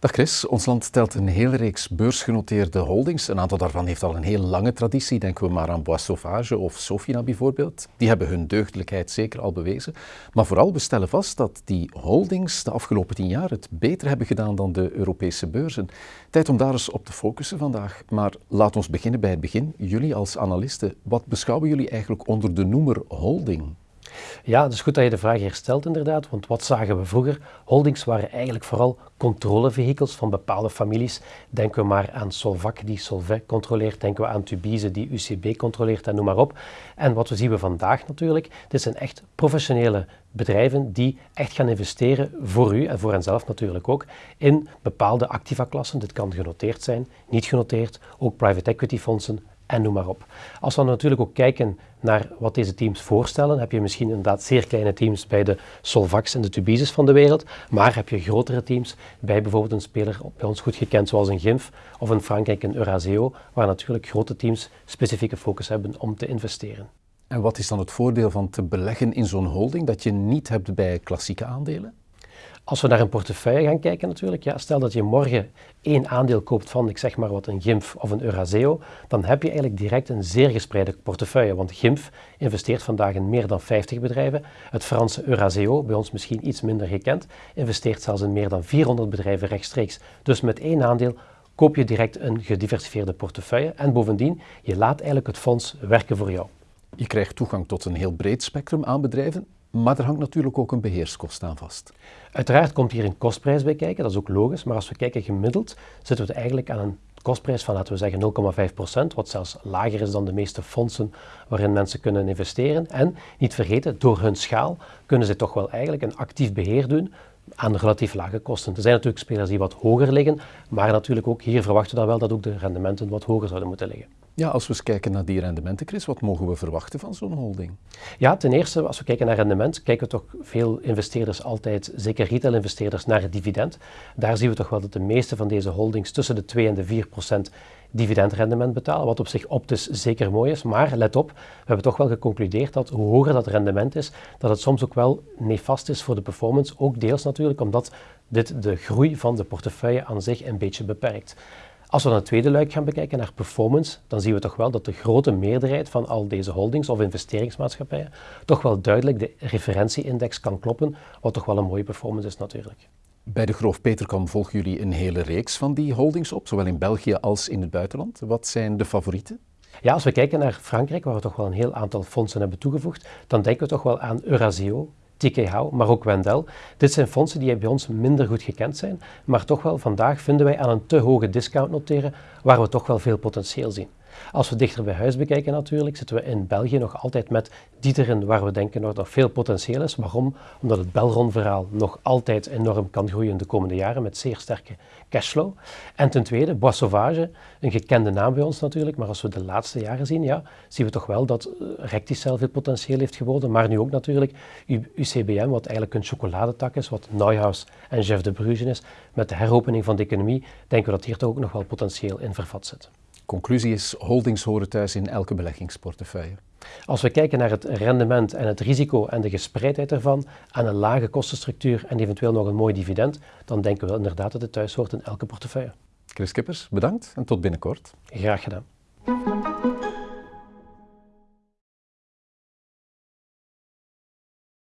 Dag Chris, ons land telt een hele reeks beursgenoteerde holdings. Een aantal daarvan heeft al een heel lange traditie. Denken we maar aan Bois Sauvage of Sofina bijvoorbeeld. Die hebben hun deugdelijkheid zeker al bewezen. Maar vooral, we stellen vast dat die holdings de afgelopen tien jaar het beter hebben gedaan dan de Europese beurzen. Tijd om daar eens op te focussen vandaag. Maar laat ons beginnen bij het begin. Jullie als analisten, wat beschouwen jullie eigenlijk onder de noemer holding? Ja, het is goed dat je de vraag hier stelt inderdaad, want wat zagen we vroeger? Holdings waren eigenlijk vooral controlevehikels van bepaalde families. Denken we maar aan Solvac die Solvay controleert, denken we aan Tubize die UCB controleert en noem maar op. En wat we zien we vandaag natuurlijk, dit zijn echt professionele bedrijven die echt gaan investeren voor u en voor henzelf natuurlijk ook in bepaalde activa-klassen. Dit kan genoteerd zijn, niet genoteerd, ook private equity fondsen, en noem maar op. Als we natuurlijk ook kijken naar wat deze teams voorstellen, heb je misschien inderdaad zeer kleine teams bij de Solvax en de Tubises van de wereld, maar heb je grotere teams bij bijvoorbeeld een speler bij ons goed gekend zoals een GIMF of in Frankrijk een Euraseo, waar natuurlijk grote teams specifieke focus hebben om te investeren. En wat is dan het voordeel van te beleggen in zo'n holding dat je niet hebt bij klassieke aandelen? Als we naar een portefeuille gaan kijken natuurlijk, ja, stel dat je morgen één aandeel koopt van, ik zeg maar wat, een GIMF of een Euraseo, dan heb je eigenlijk direct een zeer gespreide portefeuille. Want GIMF investeert vandaag in meer dan 50 bedrijven. Het Franse Euraseo, bij ons misschien iets minder gekend, investeert zelfs in meer dan 400 bedrijven rechtstreeks. Dus met één aandeel koop je direct een gediversifieerde portefeuille en bovendien, je laat eigenlijk het fonds werken voor jou. Je krijgt toegang tot een heel breed spectrum aan bedrijven maar er hangt natuurlijk ook een beheerskost aan vast. Uiteraard komt hier een kostprijs bij kijken, dat is ook logisch. Maar als we kijken gemiddeld, zitten we eigenlijk aan een kostprijs van, laten we zeggen, 0,5%, wat zelfs lager is dan de meeste fondsen waarin mensen kunnen investeren. En niet vergeten, door hun schaal kunnen ze toch wel eigenlijk een actief beheer doen aan relatief lage kosten. Er zijn natuurlijk spelers die wat hoger liggen, maar natuurlijk ook hier verwachten we dan wel dat ook de rendementen wat hoger zouden moeten liggen. Ja, als we eens kijken naar die rendementen, Chris, wat mogen we verwachten van zo'n holding? Ja, ten eerste, als we kijken naar rendement, kijken toch veel investeerders altijd, zeker retail-investeerders, naar het dividend. Daar zien we toch wel dat de meeste van deze holdings tussen de 2 en de 4 procent dividendrendement betalen, wat op zich optisch zeker mooi is. Maar let op, we hebben toch wel geconcludeerd dat hoe hoger dat rendement is, dat het soms ook wel nefast is voor de performance. Ook deels natuurlijk omdat dit de groei van de portefeuille aan zich een beetje beperkt. Als we dan het tweede luik gaan bekijken naar performance, dan zien we toch wel dat de grote meerderheid van al deze holdings of investeringsmaatschappijen toch wel duidelijk de referentieindex kan kloppen, wat toch wel een mooie performance is natuurlijk. Bij de Groof Peterkam volgen jullie een hele reeks van die holdings op, zowel in België als in het buitenland. Wat zijn de favorieten? Ja, als we kijken naar Frankrijk, waar we toch wel een heel aantal fondsen hebben toegevoegd, dan denken we toch wel aan Eurasio, Tikehau, maar ook Wendel. Dit zijn fondsen die bij ons minder goed gekend zijn, maar toch wel vandaag vinden wij aan een te hoge discount noteren, waar we toch wel veel potentieel zien. Als we dichter bij huis bekijken natuurlijk, zitten we in België nog altijd met Dieteren, waar we denken dat er veel potentieel is. Waarom? Omdat het Belron-verhaal nog altijd enorm kan groeien de komende jaren met zeer sterke cashflow. En ten tweede, Bois Sauvage, een gekende naam bij ons natuurlijk, maar als we de laatste jaren zien, ja, zien we toch wel dat eh, Recticel veel potentieel heeft geworden, maar nu ook natuurlijk UCBM, wat eigenlijk een chocoladetak is, wat Neuhaus en Jeff de Bruges is. Met de heropening van de economie denken we dat hier toch ook nog wel potentieel in vervat zit. Conclusie is, holdings horen thuis in elke beleggingsportefeuille. Als we kijken naar het rendement en het risico en de gespreidheid ervan, aan een lage kostenstructuur en eventueel nog een mooi dividend, dan denken we inderdaad dat het thuis hoort in elke portefeuille. Chris Kippers, bedankt en tot binnenkort. Graag gedaan.